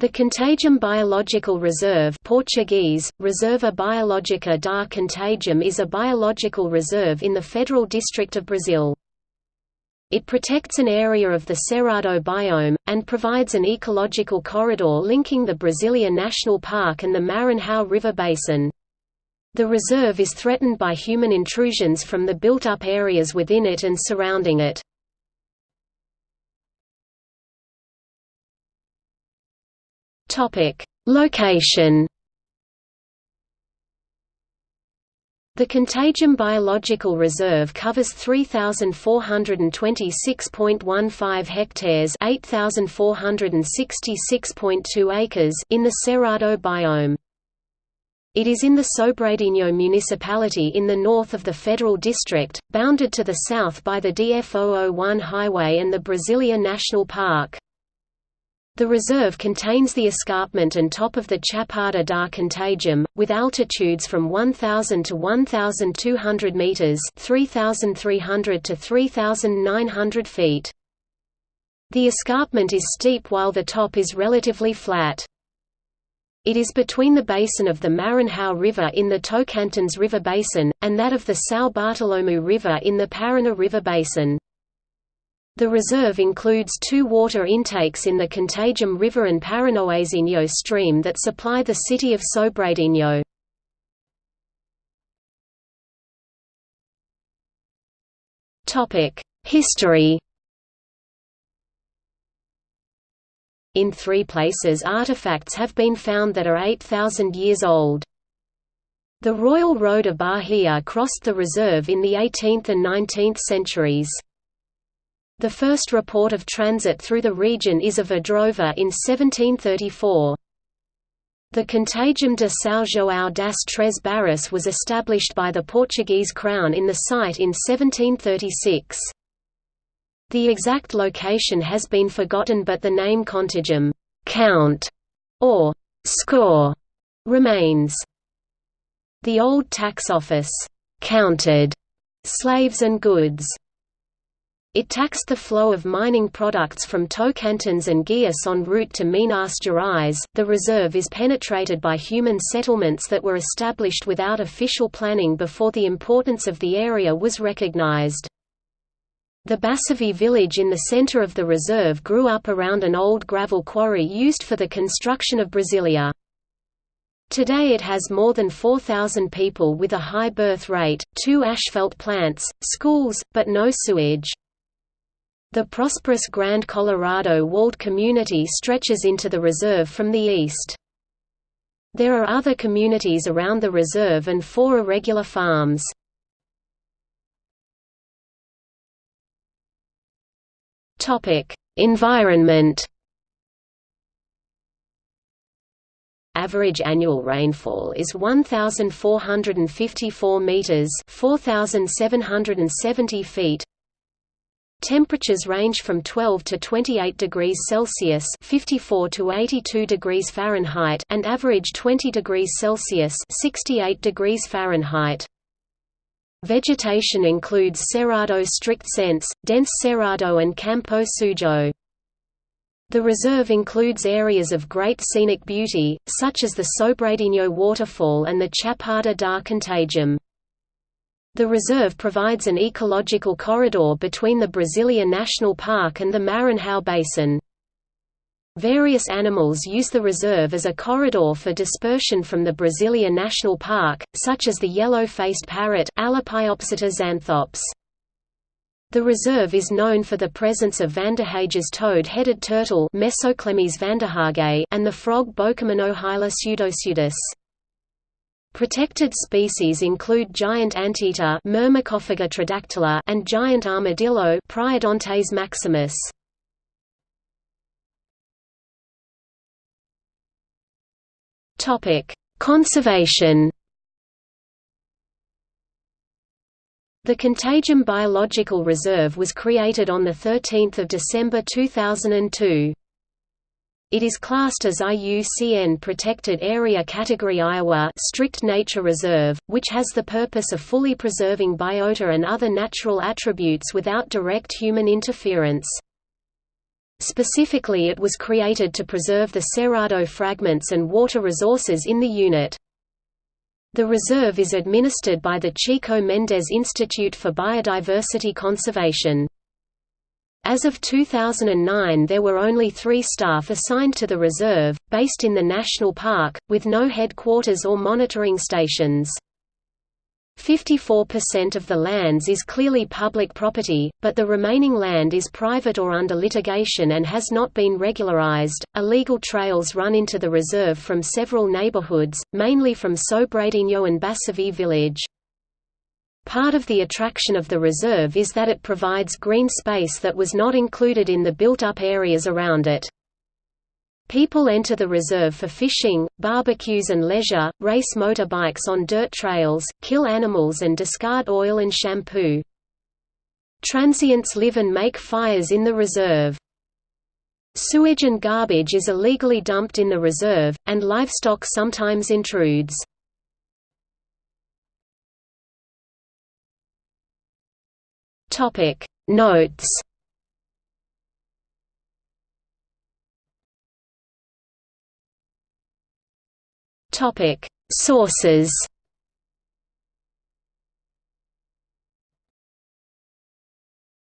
The Contagem Biological Reserve Portuguese, Reserva Biológica da Contagem is a biological reserve in the Federal District of Brazil. It protects an area of the Cerrado biome, and provides an ecological corridor linking the Brasilia National Park and the Maranhão River Basin. The reserve is threatened by human intrusions from the built-up areas within it and surrounding it. Topic: Location. The Contagem Biological Reserve covers 3426.15 hectares, 8466.2 acres in the Cerrado biome. It is in the Sobradinho municipality in the north of the Federal District, bounded to the south by the DF-001 highway and the Brasilia National Park. The reserve contains the escarpment and top of the Chapada da Contagem, with altitudes from 1,000 to 1,200 metres 3,300 to 3,900 feet. The escarpment is steep while the top is relatively flat. It is between the basin of the Maranhão River in the Tocantins River Basin, and that of the São Bartolomeu River in the Paraná River Basin. The reserve includes two water intakes in the Contagem River and Paranoazinho stream that supply the city of Sobradinho. History In three places artifacts have been found that are 8,000 years old. The Royal Road of Bahia crossed the reserve in the 18th and 19th centuries. The first report of transit through the region is of Adrover in 1734. The Contagem de São João das Três Barras was established by the Portuguese crown in the site in 1736. The exact location has been forgotten but the name Contagem count", or «score» remains. The old tax office «counted» slaves and goods it taxed the flow of mining products from Tocantins and Goiás en route to Minas Gerais. The reserve is penetrated by human settlements that were established without official planning before the importance of the area was recognized. The Bassavi village in the center of the reserve grew up around an old gravel quarry used for the construction of Brasilia. Today it has more than 4,000 people with a high birth rate, two asphalt plants, schools, but no sewage. The prosperous Grand Colorado walled community stretches into the reserve from the east. There are other communities around the reserve and four irregular farms. Environment Average annual rainfall is 1454 meters, 4770 feet. Temperatures range from 12 to 28 degrees Celsius (54 to 82 degrees Fahrenheit) and average 20 degrees Celsius (68 degrees Fahrenheit). Vegetation includes Cerrado strict sense, dense Cerrado and Campo Sujo. The reserve includes areas of great scenic beauty, such as the Sobradinho waterfall and the Chapada da Contagem. The reserve provides an ecological corridor between the Brasilia National Park and the Maranhão Basin. Various animals use the reserve as a corridor for dispersion from the Brasilia National Park, such as the yellow-faced parrot xanthops. The reserve is known for the presence of Vanderhaeghe's toad-headed turtle and the frog Bokermannohyla pseudopseudis. Protected species include giant anteater and giant armadillo Priodontes maximus. Topic: Conservation. The Contagem Biological Reserve was created on 13 December 2002. It is classed as IUCN Protected Area Category Ia Strict Nature Reserve, which has the purpose of fully preserving biota and other natural attributes without direct human interference. Specifically it was created to preserve the Cerrado fragments and water resources in the unit. The reserve is administered by the Chico Mendes Institute for Biodiversity Conservation. As of 2009 there were only three staff assigned to the reserve, based in the national park, with no headquarters or monitoring stations. 54% of the lands is clearly public property, but the remaining land is private or under litigation and has not been regularized. Illegal trails run into the reserve from several neighborhoods, mainly from Sobradinho and Basavi village. Part of the attraction of the reserve is that it provides green space that was not included in the built-up areas around it. People enter the reserve for fishing, barbecues and leisure, race motorbikes on dirt trails, kill animals and discard oil and shampoo. Transients live and make fires in the reserve. Sewage and garbage is illegally dumped in the reserve, and livestock sometimes intrudes. Topic. Notes. Topic. Sources